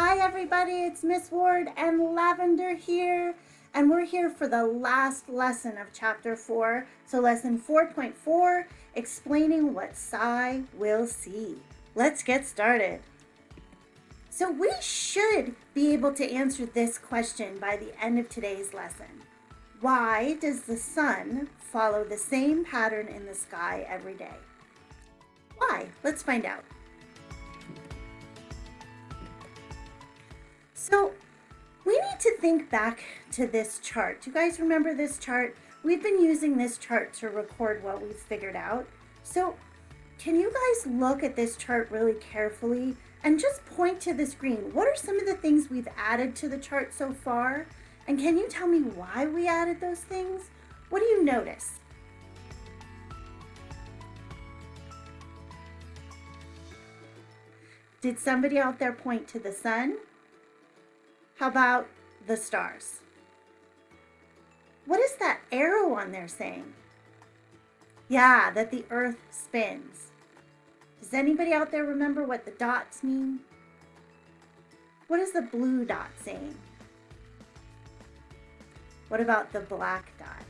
Hi everybody, it's Miss Ward and Lavender here, and we're here for the last lesson of chapter 4. So lesson 4.4, explaining what Sai will see. Let's get started. So we should be able to answer this question by the end of today's lesson. Why does the sun follow the same pattern in the sky every day? Why? Let's find out. So we need to think back to this chart. Do you guys remember this chart? We've been using this chart to record what we've figured out. So can you guys look at this chart really carefully and just point to the screen? What are some of the things we've added to the chart so far? And can you tell me why we added those things? What do you notice? Did somebody out there point to the sun? How about the stars? What is that arrow on there saying? Yeah, that the earth spins. Does anybody out there remember what the dots mean? What is the blue dot saying? What about the black dot?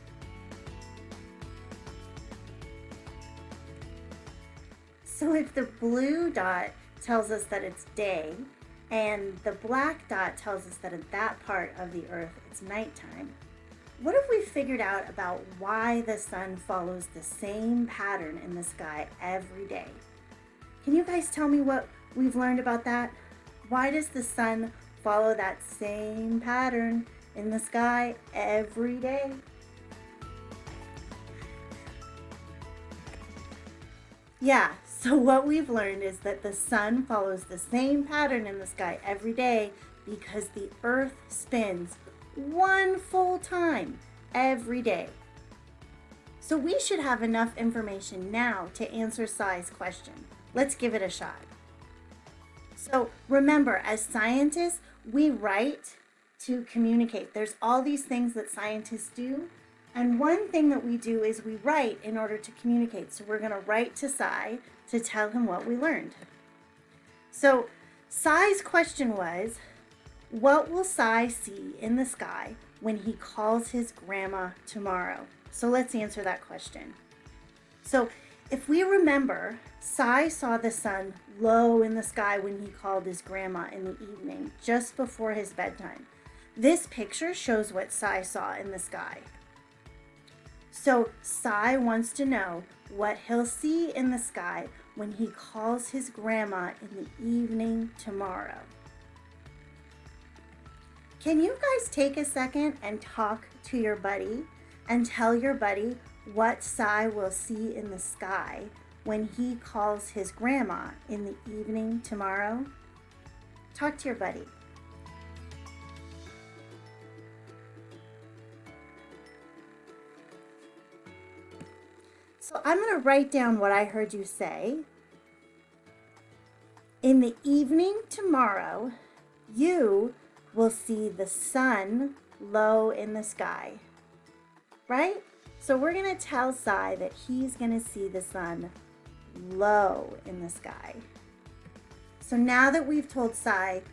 So if the blue dot tells us that it's day and the black dot tells us that at that part of the earth it's nighttime. What have we figured out about why the sun follows the same pattern in the sky every day? Can you guys tell me what we've learned about that? Why does the sun follow that same pattern in the sky every day? Yeah, so what we've learned is that the sun follows the same pattern in the sky every day because the earth spins one full time every day. So we should have enough information now to answer Sai's question. Let's give it a shot. So remember, as scientists, we write to communicate. There's all these things that scientists do. And one thing that we do is we write in order to communicate. So we're going to write to Sai to tell him what we learned. So Sai's question was, what will Sai see in the sky when he calls his grandma tomorrow? So let's answer that question. So if we remember, Sai saw the sun low in the sky when he called his grandma in the evening, just before his bedtime. This picture shows what Sai saw in the sky. So Sai wants to know what he'll see in the sky when he calls his grandma in the evening tomorrow. Can you guys take a second and talk to your buddy and tell your buddy what Sai will see in the sky when he calls his grandma in the evening tomorrow? Talk to your buddy. So I'm going to write down what I heard you say. In the evening tomorrow, you will see the sun low in the sky. Right? So we're going to tell Sai that he's going to see the sun low in the sky. So now that we've told Sai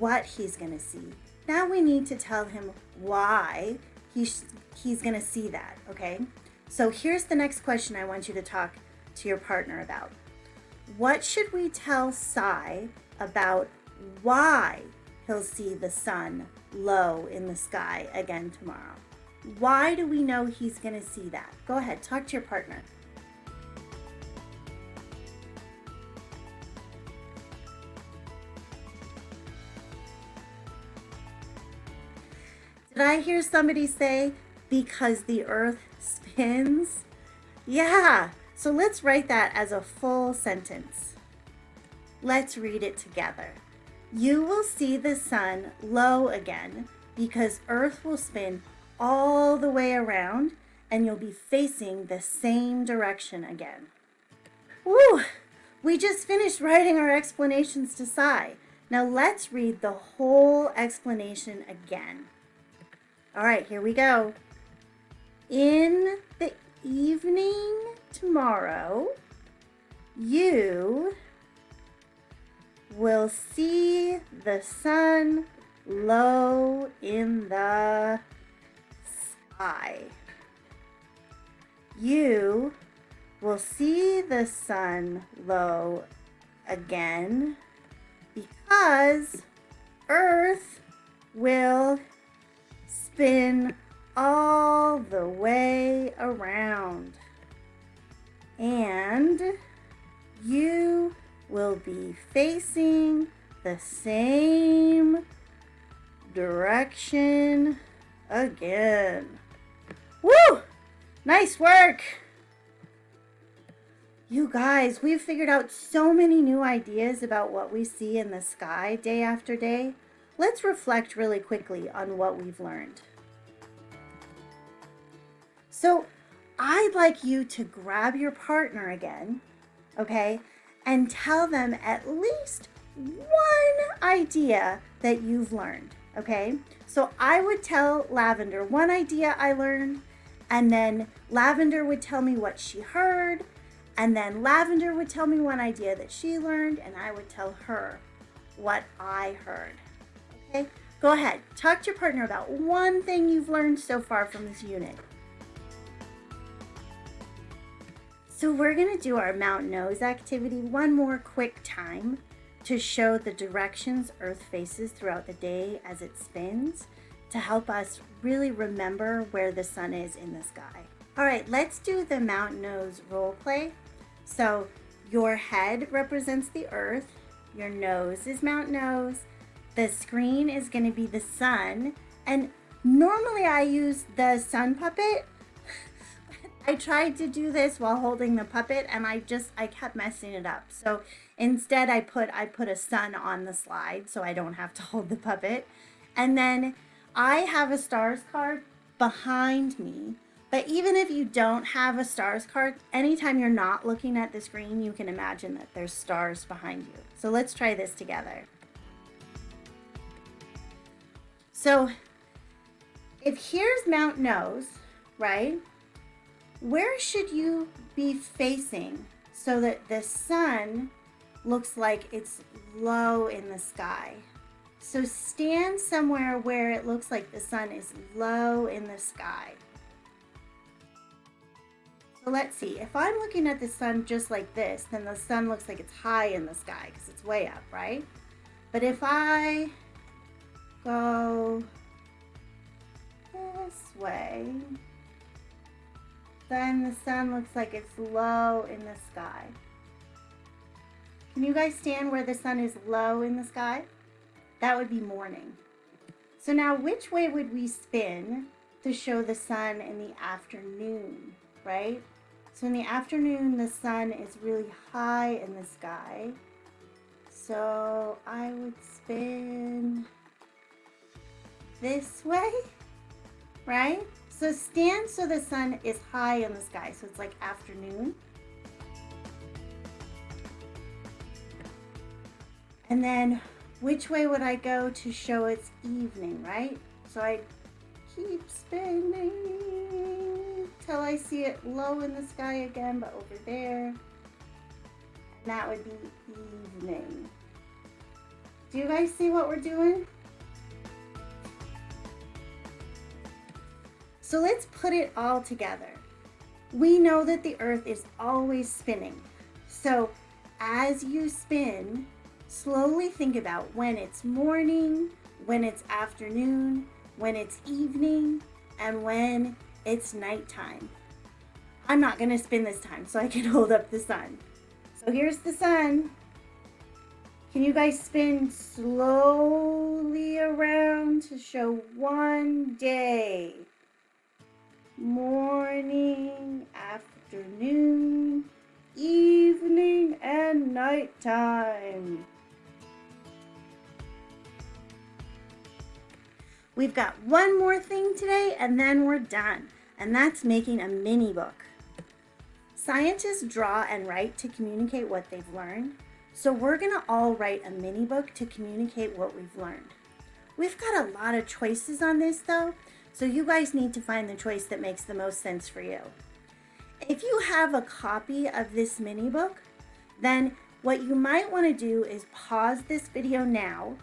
what he's going to see, now we need to tell him why he's, he's going to see that, okay? So here's the next question I want you to talk to your partner about. What should we tell Sai about why he'll see the sun low in the sky again tomorrow? Why do we know he's going to see that? Go ahead, talk to your partner. Did I hear somebody say, because the earth spins? Yeah, so let's write that as a full sentence. Let's read it together. You will see the sun low again because earth will spin all the way around and you'll be facing the same direction again. Woo! We just finished writing our explanations to Sai. Now let's read the whole explanation again. All right, here we go. In the evening tomorrow, you will see the sun low in the sky. You will see the sun low again because Earth will spin all the way around. And you will be facing the same direction again. Woo! Nice work! You guys, we've figured out so many new ideas about what we see in the sky day after day. Let's reflect really quickly on what we've learned. So I'd like you to grab your partner again, okay, and tell them at least one idea that you've learned, okay? So I would tell Lavender one idea I learned, and then Lavender would tell me what she heard, and then Lavender would tell me one idea that she learned, and I would tell her what I heard. Okay? Go ahead. Talk to your partner about one thing you've learned so far from this unit. So we're to do our Mount Nose activity one more quick time to show the directions Earth faces throughout the day as it spins to help us really remember where the sun is in the sky. All right, let's do the Mount Nose role play. So your head represents the earth, your nose is Mount Nose, the screen is to be the sun, and normally I use the sun puppet. I tried to do this while holding the puppet and I just I kept messing it up. So instead I put I put a sun on the slide so I don't have to hold the puppet. And then I have a stars card behind me but even if you don't have a stars card, anytime you're not looking at the screen, you can imagine that there's stars behind you. So let's try this together. So if here's Mount Nose, right? Where should you be facing so that the sun looks like it's low in the sky? So stand somewhere where it looks like the sun is low in the sky. So let's see, if I'm looking at the sun just like this, then the sun looks like it's high in the sky because it's way up, right? But if I go this way, then the sun looks like it's low in the sky. Can you guys stand where the sun is low in the sky? That would be morning. So now which way would we spin to show the sun in the afternoon? right? So in the afternoon, the sun is really high in the sky. So I would spin this way, right? So stand so the sun is high in the sky. So it's like afternoon. And then which way would I go to show it's evening, right? So I keep spinning till I see it low in the sky again, but over there. And that would be evening. Do you guys see what we're doing? So let's put it all together. We know that the earth is always spinning. So as you spin, slowly think about when it's morning, when it's afternoon, when it's evening, and when it's nighttime. I'm not going to spin this time so I can hold up the sun. So here's the sun. Can you guys spin slowly around to show one day? Morning, afternoon, evening, and nighttime. We've got one more thing today and then we're done, and that's making a mini book. Scientists draw and write to communicate what they've learned, so we're gonna all write a mini book to communicate what we've learned. We've got a lot of choices on this though, so you guys need to find the choice that makes the most sense for you. If you have a copy of this mini book, then what you might want to do is pause this video now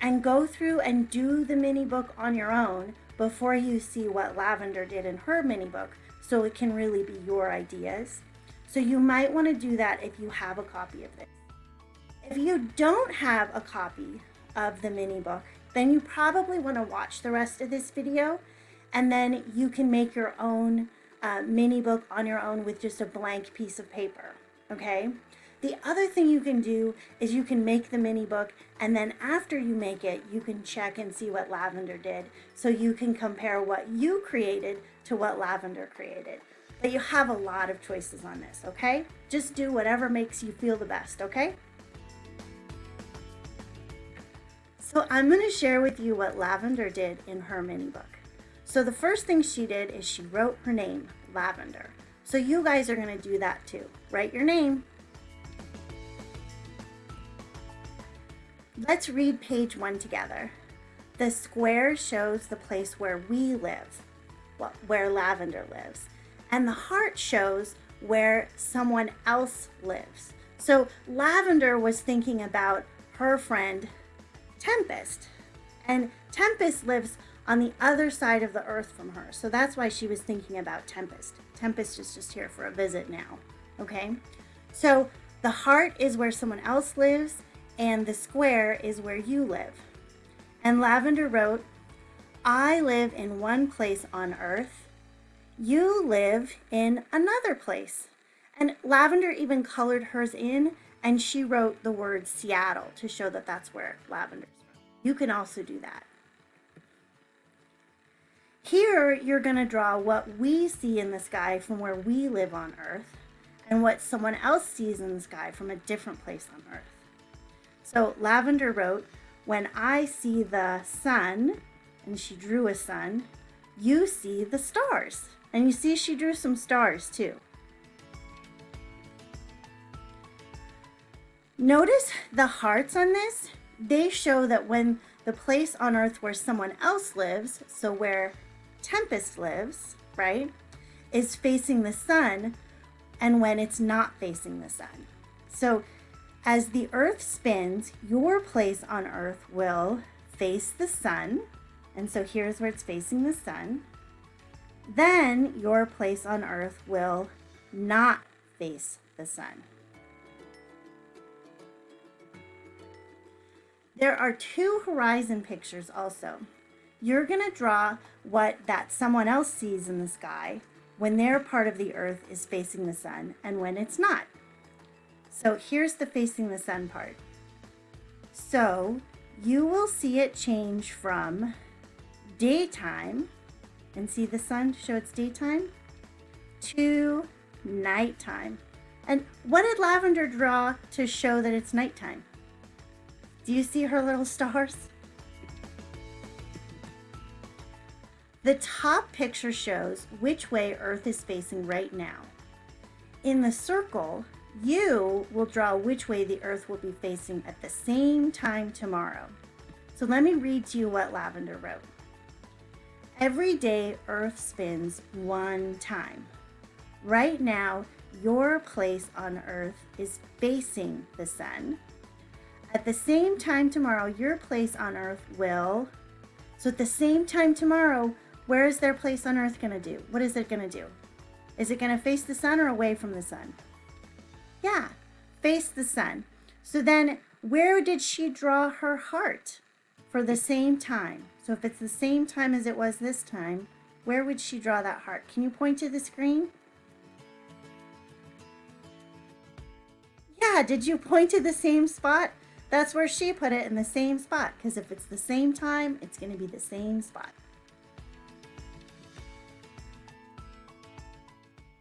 and go through and do the mini book on your own before you see what Lavender did in her mini book so it can really be your ideas. So you might want to do that if you have a copy of this. If you don't have a copy of the mini book, then you probably want to watch the rest of this video and then you can make your own uh, mini book on your own with just a blank piece of paper, okay? The other thing you can do is you can make the mini book and then after you make it, you can check and see what Lavender did. So you can compare what you created to what Lavender created. But you have a lot of choices on this, okay? Just do whatever makes you feel the best, okay? So I'm going to share with you what Lavender did in her mini book. So the first thing she did is she wrote her name, Lavender. So you guys are going to do that too. Write your name. Let's read page one together. The square shows the place where we live, where Lavender lives. And the heart shows where someone else lives. So Lavender was thinking about her friend Tempest. And Tempest lives on the other side of the earth from her. So that's why she was thinking about Tempest. Tempest is just here for a visit now. Okay? So the heart is where someone else lives and the square is where you live. And Lavender wrote, I live in one place on earth. You live in another place. And Lavender even colored hers in and she wrote the word Seattle to show that that's where Lavender's from. You can also do that. Here, you're going to draw what we see in the sky from where we live on Earth and what someone else sees in the sky from a different place on Earth. So Lavender wrote, when I see the sun, and she drew a sun, you see the stars. And you see she drew some stars too. Notice the hearts on this. They show that when the place on earth where someone else lives, so where Tempest lives, right, is facing the sun and when it's not facing the sun. So as the earth spins, your place on earth will face the sun. And so here's where it's facing the sun. Then your place on earth will not face the sun. There are two horizon pictures also. You're going to draw what that someone else sees in the sky when their part of the earth is facing the sun and when it's not. So here's the facing the sun part. So you will see it change from daytime, and see the sun show it's daytime, to nighttime. And what did Lavender draw to show that it's nighttime? Do you see her little stars? The top picture shows which way Earth is facing right now. In the circle, you will draw which way the earth will be facing at the same time tomorrow. So let me read to you what Lavender wrote. Every day earth spins one time. Right now, your place on earth is facing the sun. At the same time tomorrow, your place on earth will, so at the same time tomorrow, where is their place on earth going to do? What is it going to do? Is it going to face the sun or away from the sun? Yeah, face the sun. So then where did she draw her heart for the same time? So if it's the same time as it was this time, where would she draw that heart? Can you point to the screen? Yeah, did you point to the same spot? That's where she put it in the same spot because if it's the same time, it's going to be the same spot.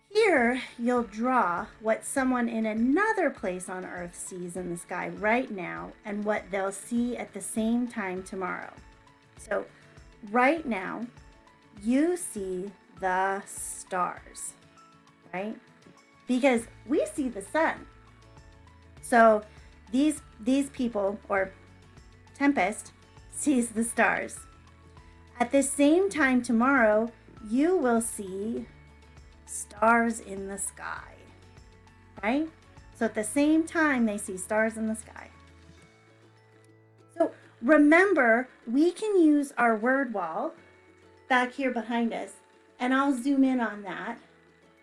Here, you'll draw what someone in another place on Earth sees in the sky right now and what they'll see at the same time tomorrow. So right now, you see the stars, right? Because we see the sun. So these, these people, or Tempest, sees the stars. At the same time tomorrow, you will see stars in the sky, right? So at the same time, they see stars in the sky. So remember, we can use our word wall back here behind us, and I'll zoom in on that.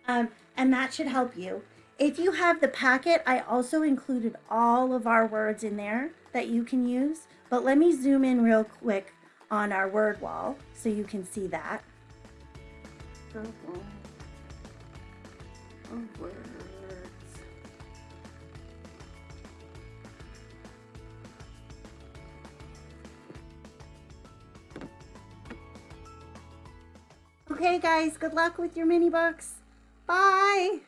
Um, and that should help you. If you have the packet, I also included all of our words in there that you can use. But let me zoom in real quick on our word wall so you can see that. Okay guys, good luck with your mini books. Bye.